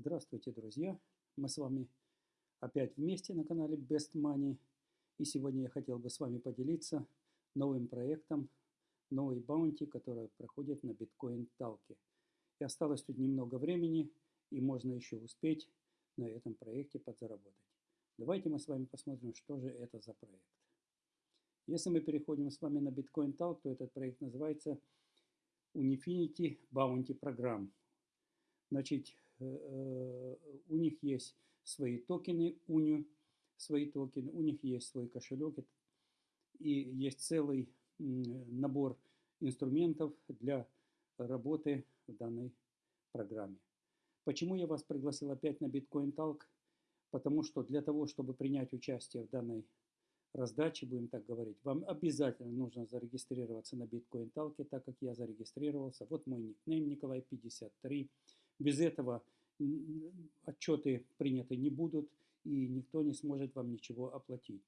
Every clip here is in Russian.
Здравствуйте, друзья! Мы с вами опять вместе на канале Best Money. И сегодня я хотел бы с вами поделиться новым проектом, новой баунти, которая проходит на биткоин талке. И осталось тут немного времени, и можно еще успеть на этом проекте подзаработать. Давайте мы с вами посмотрим, что же это за проект. Если мы переходим с вами на биткоин талк, то этот проект называется Unifinity Bounty Program. Значит, у них есть свои токены, УНИ, свои токены, у них есть свой кошелек, и есть целый набор инструментов для работы в данной программе. Почему я вас пригласил опять на Bitcoin Talk? Потому что для того, чтобы принять участие в данной раздаче, будем так говорить, вам обязательно нужно зарегистрироваться на Bitcoin Talk, так как я зарегистрировался. Вот мой никнейм Николай 53. Без этого отчеты приняты не будут, и никто не сможет вам ничего оплатить.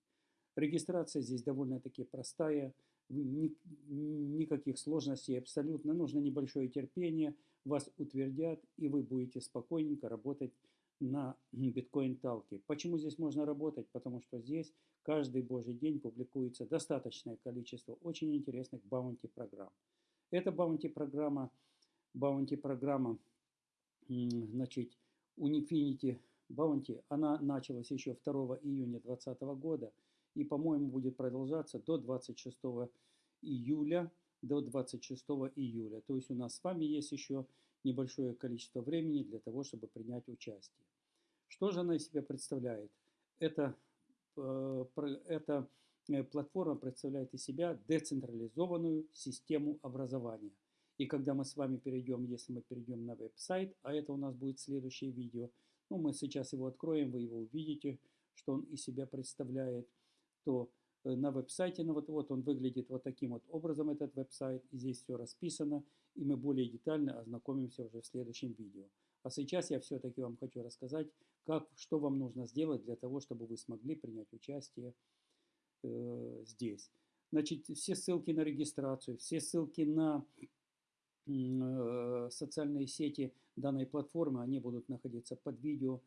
Регистрация здесь довольно-таки простая, никаких сложностей абсолютно. Нужно небольшое терпение, вас утвердят, и вы будете спокойненько работать на биткоин-талке. Почему здесь можно работать? Потому что здесь каждый божий день публикуется достаточное количество очень интересных баунти-программ. Это баунти-программа, баунти-программа значит, Unifinity Bounty, она началась еще 2 июня 2020 года и, по-моему, будет продолжаться до 26 июля, до 26 июля. То есть у нас с вами есть еще небольшое количество времени для того, чтобы принять участие. Что же она из себя представляет? Это, э, эта э, платформа представляет из себя децентрализованную систему образования – и когда мы с вами перейдем, если мы перейдем на веб-сайт, а это у нас будет следующее видео, ну мы сейчас его откроем, вы его увидите, что он из себя представляет, то э, на веб-сайте, ну вот, вот он выглядит вот таким вот образом, этот веб-сайт, и здесь все расписано, и мы более детально ознакомимся уже в следующем видео. А сейчас я все-таки вам хочу рассказать, как, что вам нужно сделать для того, чтобы вы смогли принять участие э, здесь. Значит, все ссылки на регистрацию, все ссылки на социальные сети данной платформы, они будут находиться под видео,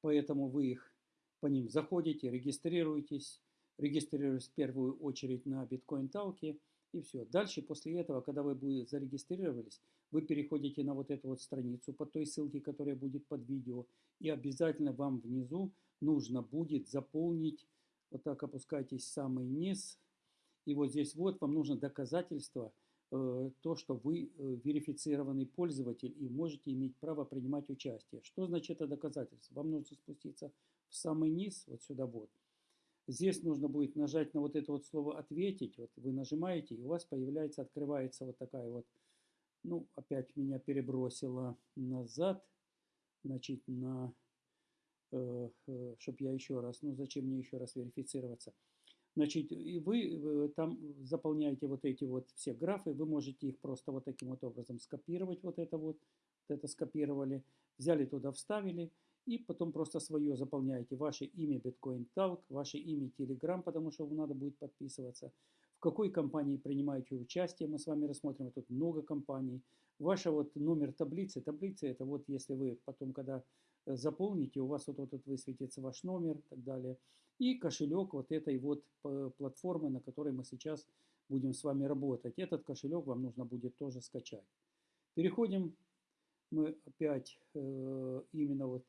поэтому вы их по ним заходите, регистрируетесь, регистрируйтесь в первую очередь на биткоин талке и все. Дальше после этого, когда вы зарегистрировались, вы переходите на вот эту вот страницу по той ссылке, которая будет под видео, и обязательно вам внизу нужно будет заполнить, вот так опускайтесь в самый низ, и вот здесь вот вам нужно доказательство – Э, то, что вы э, верифицированный пользователь и можете иметь право принимать участие. Что значит это доказательство? Вам нужно спуститься в самый низ, вот сюда вот. Здесь нужно будет нажать на вот это вот слово «ответить». Вот вы нажимаете, и у вас появляется, открывается вот такая вот, ну, опять меня перебросило назад, значит, на, э, э, чтобы я еще раз, ну, зачем мне еще раз верифицироваться – Значит, и вы там заполняете вот эти вот все графы, вы можете их просто вот таким вот образом скопировать, вот это вот, вот это скопировали, взяли туда, вставили, и потом просто свое заполняете, ваше имя Bitcoin Talk, ваше имя Telegram, потому что вам надо будет подписываться, в какой компании принимаете участие, мы с вами рассмотрим, тут много компаний, ваш вот номер таблицы, таблица это вот если вы потом, когда Э, заполните, у вас вот, вот, вот высветится ваш номер и так далее. И кошелек вот этой вот э, платформы, на которой мы сейчас будем с вами работать. Этот кошелек вам нужно будет тоже скачать. Переходим мы опять э, именно вот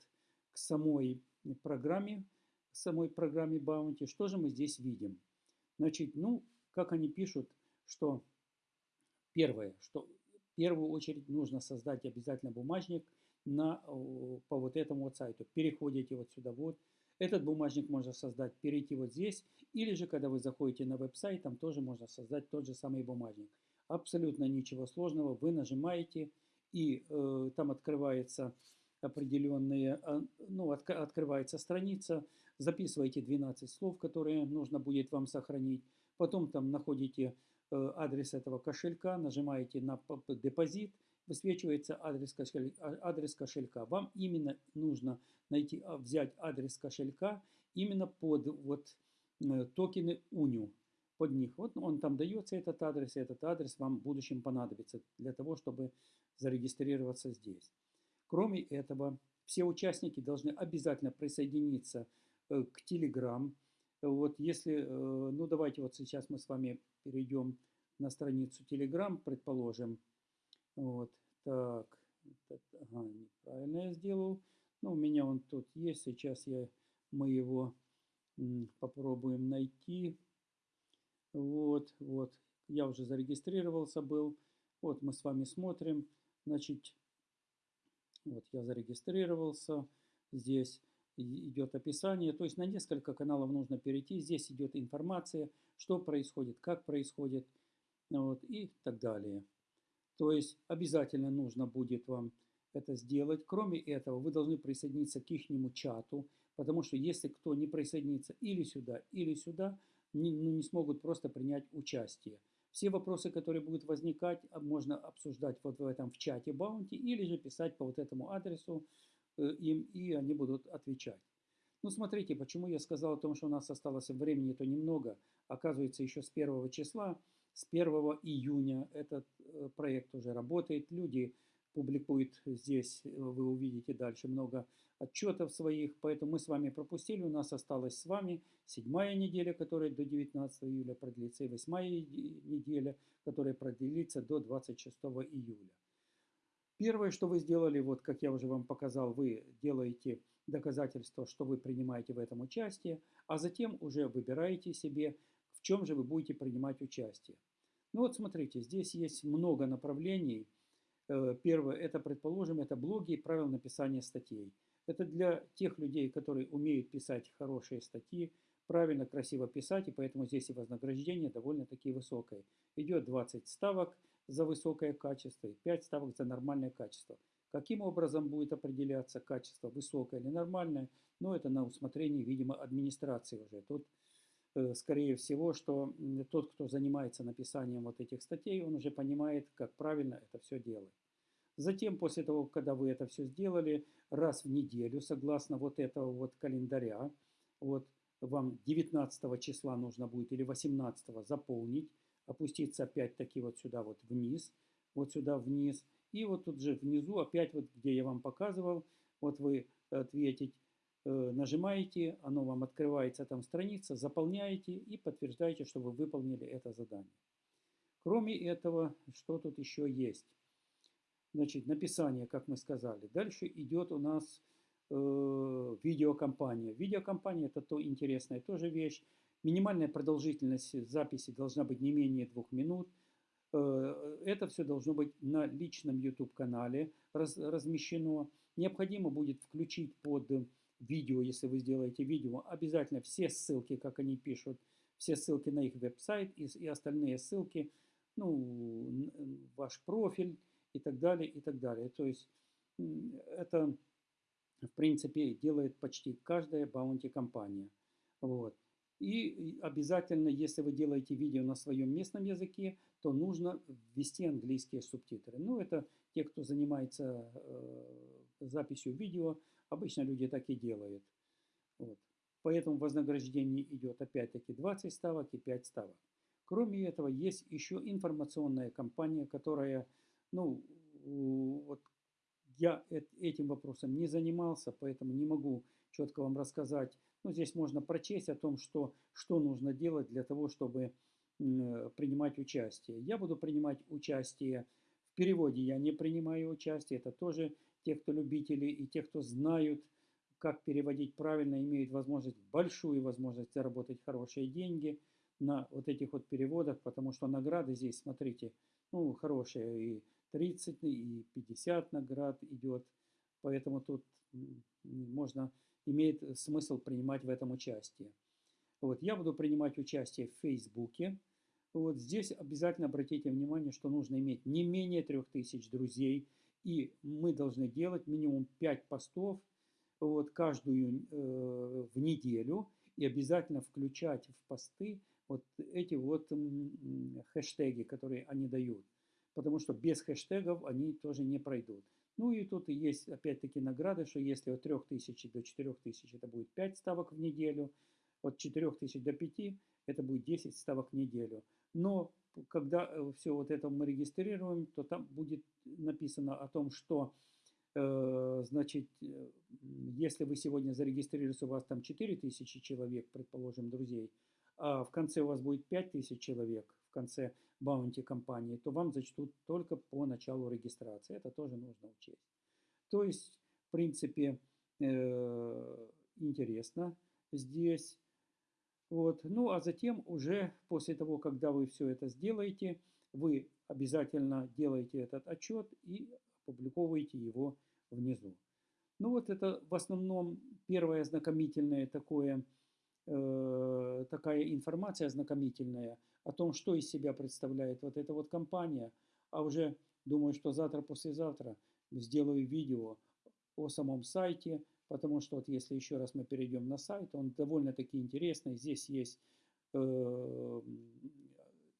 к самой программе, самой программе Bounty. Что же мы здесь видим? Значит, ну, как они пишут, что первое, что в первую очередь нужно создать обязательно бумажник – на, по вот этому вот сайту. Переходите вот сюда вот. Этот бумажник можно создать, перейти вот здесь. Или же, когда вы заходите на веб-сайт, там тоже можно создать тот же самый бумажник. Абсолютно ничего сложного. Вы нажимаете, и э, там открывается определенные, а, ну, от, открывается страница, записываете 12 слов, которые нужно будет вам сохранить. Потом там находите э, адрес этого кошелька, нажимаете на депозит, высвечивается адрес кошелька, адрес кошелька. Вам именно нужно найти, а, взять адрес кошелька именно под вот э, токены УНИУ. Под них. Вот он там дается, этот адрес, и этот адрес вам в будущем понадобится для того, чтобы зарегистрироваться здесь. Кроме этого, все участники должны обязательно присоединиться э, к Telegram. Вот если, э, ну давайте вот сейчас мы с вами перейдем на страницу Telegram, предположим. Вот, так, ага, неправильно я сделал. Ну, у меня он тут есть, сейчас я, мы его попробуем найти. Вот, вот, я уже зарегистрировался был. Вот мы с вами смотрим, значит, вот я зарегистрировался, здесь идет описание, то есть на несколько каналов нужно перейти, здесь идет информация, что происходит, как происходит, вот, и так далее. То есть обязательно нужно будет вам это сделать. Кроме этого, вы должны присоединиться к их чату, потому что если кто не присоединится или сюда, или сюда, не, ну, не смогут просто принять участие. Все вопросы, которые будут возникать, а, можно обсуждать вот в этом в чате Баунти или же писать по вот этому адресу э, им, и они будут отвечать. Ну, смотрите, почему я сказал о том, что у нас осталось времени, то немного. Оказывается, еще с первого числа, с 1 июня этот э, проект уже работает. Люди публикует здесь, э, вы увидите дальше много отчетов своих, поэтому мы с вами пропустили, у нас осталась с вами седьмая неделя, которая до 19 июля продлится, и восьмая неделя, которая продлится до 26 июля. Первое, что вы сделали, вот как я уже вам показал, вы делаете доказательство, что вы принимаете в этом участие, а затем уже выбираете себе, в чем же вы будете принимать участие. Ну вот смотрите, здесь есть много направлений, Э, первое, это, предположим, это блоги и правила написания статей. Это для тех людей, которые умеют писать хорошие статьи, правильно, красиво писать, и поэтому здесь и вознаграждение довольно-таки высокое. Идет 20 ставок за высокое качество и 5 ставок за нормальное качество. Каким образом будет определяться качество, высокое или нормальное, ну это на усмотрение, видимо, администрации уже. Тут скорее всего, что тот, кто занимается написанием вот этих статей, он уже понимает, как правильно это все делать. Затем, после того, когда вы это все сделали, раз в неделю, согласно вот этого вот календаря, вот вам 19 числа нужно будет или 18 заполнить, опуститься опять-таки вот сюда вот вниз, вот сюда вниз, и вот тут же внизу, опять вот где я вам показывал, вот вы ответить Э, нажимаете, оно вам открывается там страница, заполняете и подтверждаете, что вы выполнили это задание. Кроме этого, что тут еще есть? Значит, написание, как мы сказали. Дальше идет у нас э, видеокомпания. Видеокомпания это то интересная тоже вещь. Минимальная продолжительность записи должна быть не менее двух минут. Э, это все должно быть на личном YouTube-канале раз, размещено. Необходимо будет включить под видео, если вы сделаете видео, обязательно все ссылки, как они пишут, все ссылки на их веб-сайт и, и остальные ссылки, ну, ваш профиль и так далее, и так далее. То есть это, в принципе, делает почти каждая баунти-компания. Вот. И обязательно, если вы делаете видео на своем местном языке, то нужно ввести английские субтитры. Ну, это те, кто занимается э, записью видео, Обычно люди так и делают. Вот. Поэтому вознаграждение идет опять-таки 20 ставок и 5 ставок. Кроме этого, есть еще информационная компания, которая, ну, вот я этим вопросом не занимался, поэтому не могу четко вам рассказать. Но здесь можно прочесть о том, что, что нужно делать для того, чтобы принимать участие. Я буду принимать участие в переводе, я не принимаю участие, это тоже те, кто любители и те, кто знают, как переводить правильно, имеют возможность, большую возможность заработать хорошие деньги на вот этих вот переводах, потому что награды здесь, смотрите, ну, хорошие, и 30, и 50 наград идет, поэтому тут можно, имеет смысл принимать в этом участие. Вот, я буду принимать участие в Фейсбуке. Вот здесь обязательно обратите внимание, что нужно иметь не менее 3000 друзей, и мы должны делать минимум 5 постов вот, каждую э, в неделю и обязательно включать в посты вот эти вот хэштеги, которые они дают. Потому что без хэштегов они тоже не пройдут. Ну и тут есть опять-таки награды, что если от 3000 до 4000 это будет 5 ставок в неделю, от 4000 до 5 это будет 10 ставок в неделю. Но когда э, все вот это мы регистрируем, то там будет написано о том, что Э, значит, э, если вы сегодня зарегистрируетесь, у вас там 4000 человек, предположим, друзей, а в конце у вас будет 5000 человек, в конце баунти компании, то вам зачтут только по началу регистрации. Это тоже нужно учесть. То есть, в принципе, интересно здесь. Вот. Ну, а затем уже после того, когда вы все это сделаете, вы обязательно делаете этот отчет и опубликовываете его внизу. Ну вот это в основном первое знакомительное такое, э, такая информация знакомительная о том, что из себя представляет вот эта вот компания. А уже думаю, что завтра-послезавтра сделаю видео о самом сайте, потому что вот если еще раз мы перейдем на сайт, он довольно-таки интересный. Здесь есть э,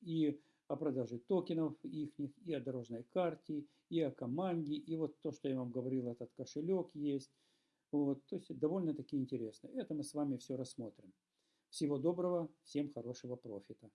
и о продаже токенов их, и о дорожной карте, и о команде, и вот то, что я вам говорил, этот кошелек есть. Вот, то есть довольно-таки интересно. Это мы с вами все рассмотрим. Всего доброго, всем хорошего профита.